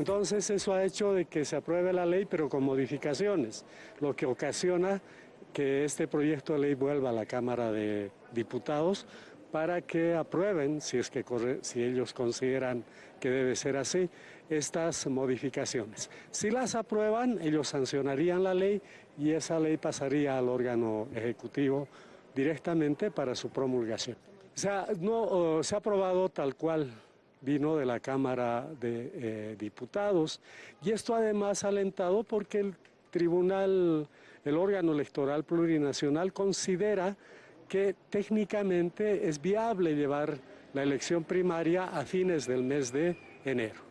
Entonces eso ha hecho de que se apruebe la ley pero con modificaciones, lo que ocasiona que este proyecto de ley vuelva a la Cámara de Diputados para que aprueben, si, es que si ellos consideran que debe ser así, estas modificaciones. Si las aprueban, ellos sancionarían la ley y esa ley pasaría al órgano ejecutivo directamente para su promulgación. O sea, no, se ha aprobado tal cual vino de la Cámara de eh, Diputados y esto además alentado porque el Tribunal, el órgano electoral plurinacional considera que técnicamente es viable llevar la elección primaria a fines del mes de enero.